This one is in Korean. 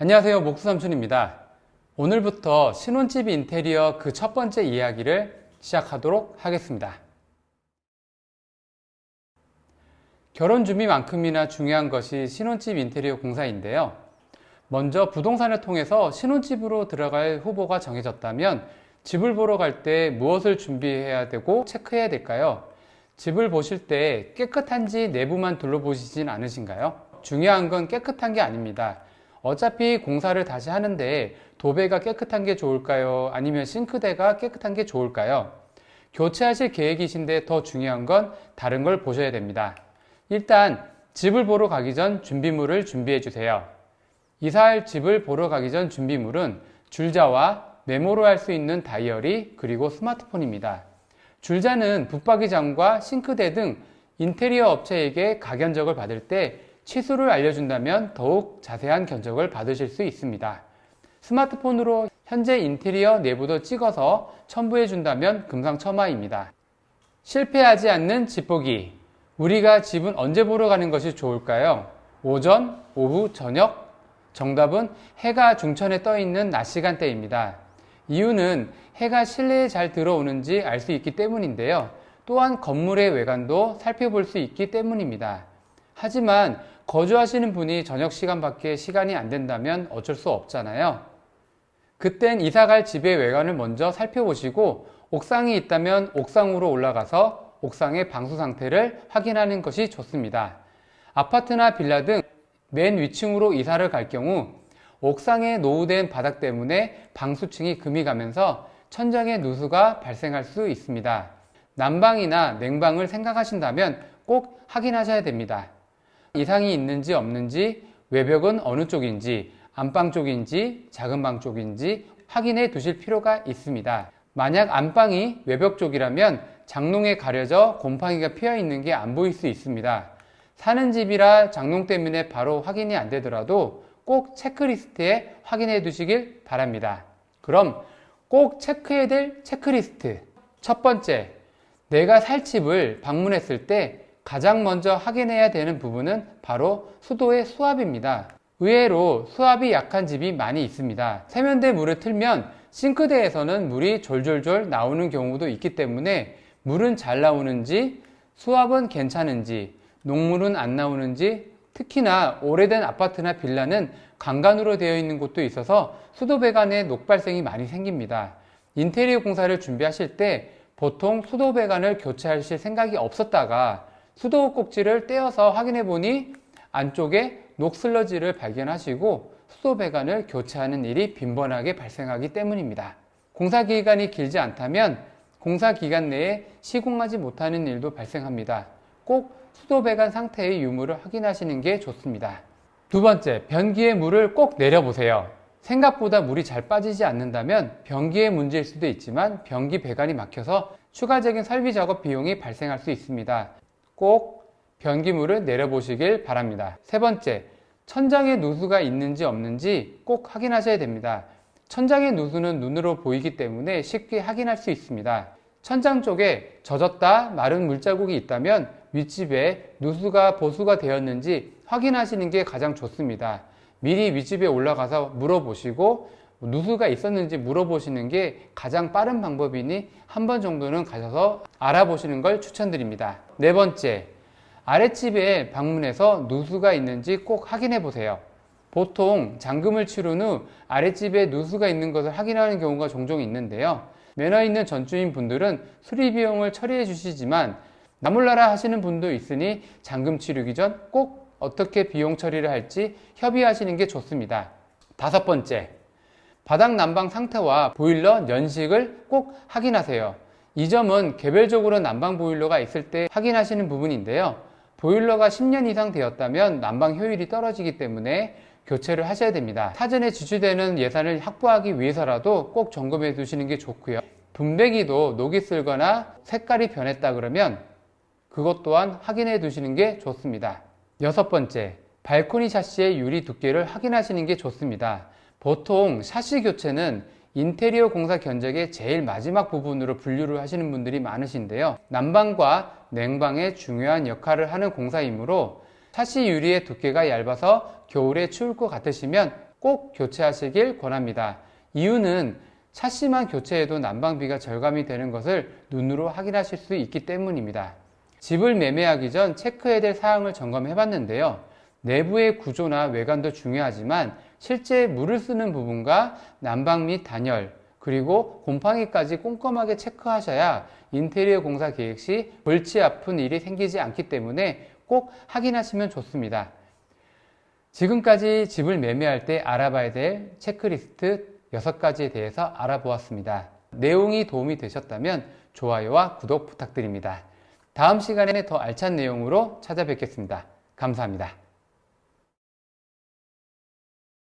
안녕하세요 목수삼촌입니다 오늘부터 신혼집 인테리어 그 첫 번째 이야기를 시작하도록 하겠습니다 결혼 준비만큼이나 중요한 것이 신혼집 인테리어 공사인데요 먼저 부동산을 통해서 신혼집으로 들어갈 후보가 정해졌다면 집을 보러 갈 때 무엇을 준비해야 되고 체크해야 될까요? 집을 보실 때 깨끗한지 내부만 둘러보시진 않으신가요? 중요한 건 깨끗한 게 아닙니다. 어차피 공사를 다시 하는데 도배가 깨끗한 게 좋을까요? 아니면 싱크대가 깨끗한 게 좋을까요? 교체하실 계획이신데 더 중요한 건 다른 걸 보셔야 됩니다. 일단 집을 보러 가기 전 준비물을 준비해 주세요. 이사할 집을 보러 가기 전 준비물은 줄자와 메모로 할 수 있는 다이어리 그리고 스마트폰입니다. 줄자는 붙박이장과 싱크대 등 인테리어 업체에게 가견적을 받을 때 치수를 알려준다면 더욱 자세한 견적을 받으실 수 있습니다. 스마트폰으로 현재 인테리어 내부도 찍어서 첨부해 준다면 금상첨화입니다. 실패하지 않는 집보기 우리가 집은 언제 보러 가는 것이 좋을까요? 오전, 오후, 저녁? 정답은 해가 중천에 떠 있는 낮 시간대입니다. 이유는 해가 실내에 잘 들어오는지 알 수 있기 때문인데요. 또한 건물의 외관도 살펴볼 수 있기 때문입니다. 하지만 거주하시는 분이 저녁 시간밖에 시간이 안 된다면 어쩔 수 없잖아요. 그땐 이사갈 집의 외관을 먼저 살펴보시고 옥상이 있다면 옥상으로 올라가서 옥상의 방수 상태를 확인하는 것이 좋습니다. 아파트나 빌라 등 맨 위층으로 이사를 갈 경우 옥상에 노후된 바닥 때문에 방수층이 금이 가면서 천장에 누수가 발생할 수 있습니다. 난방이나 냉방을 생각하신다면 꼭 확인하셔야 됩니다. 이상이 있는지 없는지 외벽은 어느 쪽인지 안방 쪽인지 작은 방 쪽인지 확인해 두실 필요가 있습니다. 만약 안방이 외벽 쪽이라면 장롱에 가려져 곰팡이가 피어 있는 게 안 보일 수 있습니다. 사는 집이라 장롱 때문에 바로 확인이 안 되더라도 꼭 체크리스트에 확인해 두시길 바랍니다. 그럼 꼭 체크해야 될 체크리스트. 첫 번째, 내가 살 집을 방문했을 때 가장 먼저 확인해야 되는 부분은 바로 수도의 수압입니다. 의외로 수압이 약한 집이 많이 있습니다. 세면대 물을 틀면 싱크대에서는 물이 졸졸졸 나오는 경우도 있기 때문에 물은 잘 나오는지 수압은 괜찮은지 녹물은 안 나오는지 특히나 오래된 아파트나 빌라는 강간으로 되어 있는 곳도 있어서 수도 배관에 녹발생이 많이 생깁니다. 인테리어 공사를 준비하실 때 보통 수도 배관을 교체하실 생각이 없었다가 수도 꼭지를 떼어서 확인해 보니 안쪽에 녹슬러지를 발견하시고 수도 배관을 교체하는 일이 빈번하게 발생하기 때문입니다. 공사 기간이 길지 않다면 공사 기간 내에 시공하지 못하는 일도 발생합니다. 꼭 수도 배관 상태의 유무를 확인하시는 게 좋습니다. 두 번째, 변기에 물을 꼭 내려보세요. 생각보다 물이 잘 빠지지 않는다면 변기의 문제일 수도 있지만 변기 배관이 막혀서 추가적인 설비 작업 비용이 발생할 수 있습니다. 꼭 변기물을 내려보시길 바랍니다. 세 번째, 천장에 누수가 있는지 없는지 꼭 확인하셔야 됩니다. 천장의 누수는 눈으로 보이기 때문에 쉽게 확인할 수 있습니다. 천장 쪽에 젖었다 마른 물자국이 있다면 윗집에 누수가 보수가 되었는지 확인하시는 게 가장 좋습니다. 미리 윗집에 올라가서 물어보시고 누수가 있었는지 물어보시는 게 가장 빠른 방법이니 한 번 정도는 가셔서 알아보시는 걸 추천드립니다. 네 번째, 아랫집에 방문해서 누수가 있는지 꼭 확인해 보세요. 보통 잠금을 치른 후 아랫집에 누수가 있는 것을 확인하는 경우가 종종 있는데요. 매너 있는 전주인 분들은 수리 비용을 처리해 주시지만 나몰라라 하시는 분도 있으니 잠금 치르기 전 꼭 어떻게 비용 처리를 할지 협의하시는 게 좋습니다. 다섯 번째, 바닥 난방 상태와 보일러 연식을 꼭 확인하세요. 이 점은 개별적으로 난방 보일러가 있을 때 확인하시는 부분인데요. 보일러가 10년 이상 되었다면 난방 효율이 떨어지기 때문에 교체를 하셔야 됩니다. 사전에 지출되는 예산을 확보하기 위해서라도 꼭 점검해 두시는 게 좋고요. 분배기도 녹이 쓸거나 색깔이 변했다 그러면 그것 또한 확인해 두시는 게 좋습니다. 여섯 번째, 발코니 샤시의 유리 두께를 확인하시는 게 좋습니다. 보통 샤시 교체는 인테리어 공사 견적의 제일 마지막 부분으로 분류를 하시는 분들이 많으신데요. 난방과 냉방에 중요한 역할을 하는 공사이므로 샤시 유리의 두께가 얇아서 겨울에 추울 것 같으시면 꼭 교체하시길 권합니다. 이유는 차시만 교체해도 난방비가 절감이 되는 것을 눈으로 확인하실 수 있기 때문입니다. 집을 매매하기 전 체크해야 될 사항을 점검해 봤는데요. 내부의 구조나 외관도 중요하지만 실제 물을 쓰는 부분과 난방 및 단열, 그리고 곰팡이까지 꼼꼼하게 체크하셔야 인테리어 공사 계획 시 골치 아픈 일이 생기지 않기 때문에 꼭 확인하시면 좋습니다. 지금까지 집을 매매할 때 알아봐야 될 체크리스트 6가지에 대해서 알아보았습니다. 내용이 도움이 되셨다면 좋아요와 구독 부탁드립니다. 다음 시간에 더 알찬 내용으로 찾아뵙겠습니다. 감사합니다.